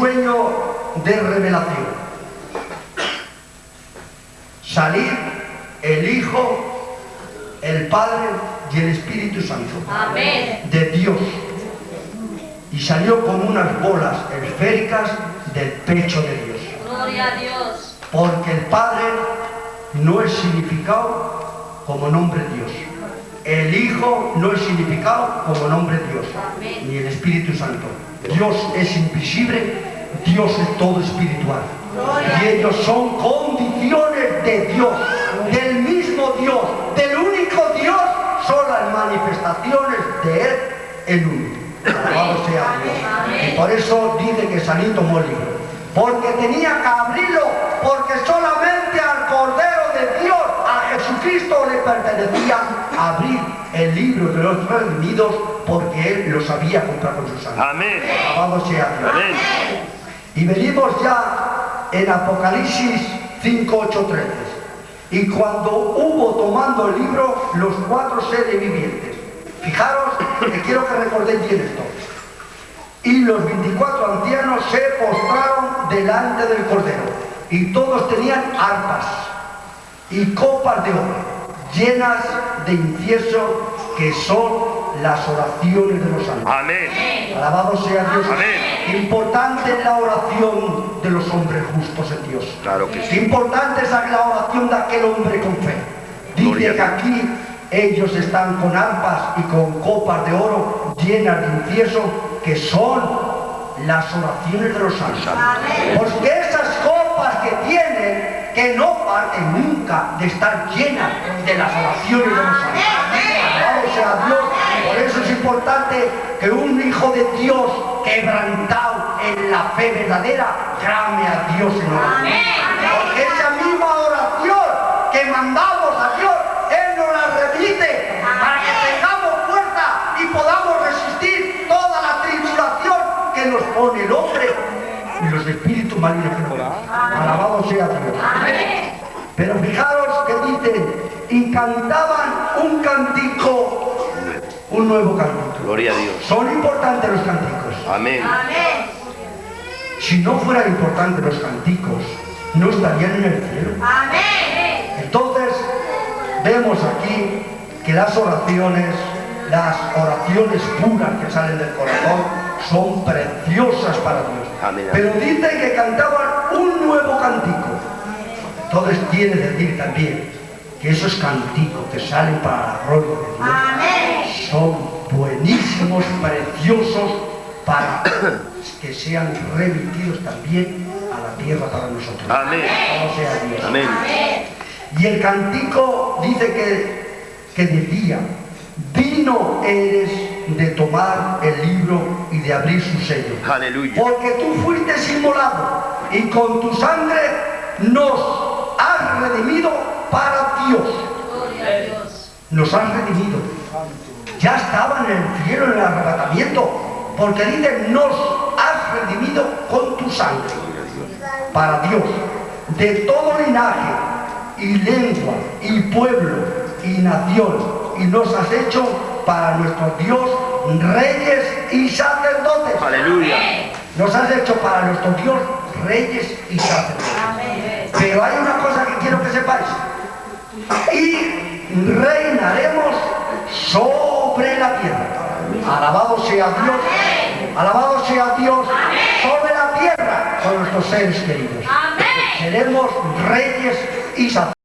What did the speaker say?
sueño de revelación. Salir el Hijo, el Padre y el Espíritu Santo. Amén. De Dios. Y salió como unas bolas esféricas del pecho de Dios. Gloria a Dios. Porque el Padre no es significado como nombre Dios. El Hijo no es significado como nombre Dios. Amén. Ni el Espíritu Santo. Dios es invisible, Dios es todo espiritual. Y ellos son condiciones de Dios, del mismo Dios, del único Dios, son las manifestaciones de Él en uno. Alabado sea Dios. Y por eso dice que el libro. Porque tenía que abrirlo, porque solamente al Cordero de Dios, a Jesucristo le pertenecía abrir el libro de los redimidos, porque Él los había comprado con su sangre. Amén. Alabado sea Dios. Amén. Y venimos ya en Apocalipsis 5, 8, 13. Y cuando hubo tomando el libro los cuatro seres vivientes, fijaros que quiero que recordéis bien esto. Y los 24 ancianos se postraron delante del Cordero. Y todos tenían arpas y copas de oro llenas de incienso que son las oraciones de los santos. Amén. Alabado sea Dios. Amén. Importante es la oración de los hombres justos en Dios. Claro que sí. Importante es la oración de aquel hombre con fe. Dice que aquí ellos están con arpas y con copas de oro llenas de incienso que son las oraciones de los santos. Porque esas copas que tienen que no parten nunca de estar llenas de las oraciones de los santos. Dios. Por eso es importante que un hijo de Dios quebrantado en la fe verdadera llame a Dios en oración. Porque esa misma oración que mandamos a Dios, Él nos la repite para que tengamos fuerza y podamos resistir toda la tribulación que nos pone el hombre y los espíritus malignos que nos. Alabado sea Dios. Pero fijaros que dicen, y cantaban un cantico, un nuevo cantico. Gloria a Dios. Son importantes los cánticos. Amén. Si no fueran importantes los canticos, no estarían en el cielo. Entonces, vemos aquí que las oraciones, las oraciones puras que salen del corazón, son preciosas para Dios. Amén. Pero dicen que cantaban un nuevo cantico. Entonces quiere decir también que esos canticos que salen para la gloria de Dios son buenísimos, preciosos para que sean remitidos también a la tierra para nosotros. Amén. Alabado sea Dios. Amén. Y el cantico dice que, que decía, digno eres de tomar el libro y de abrir su sello. Aleluya. Porque tú fuiste inmolado y con tu sangre nos has redimido para Dios. Nos has redimido. Ya estaban en el cielo en el arrebatamiento. Porque dice, nos has redimido con tu sangre. Para Dios. De todo linaje y lengua y pueblo y nación. Y nos has hecho para nuestro Dios reyes y sacerdotes. Aleluya. Nos has hecho para nuestro Dios reyes y sacerdotes. Pero hay una cosa que quiero que sepáis. Y reinaremos sobre la tierra. Alabado sea Dios. Alabado sea Dios sobre la tierra con nuestros seres queridos. Seremos reyes y sacerdotes.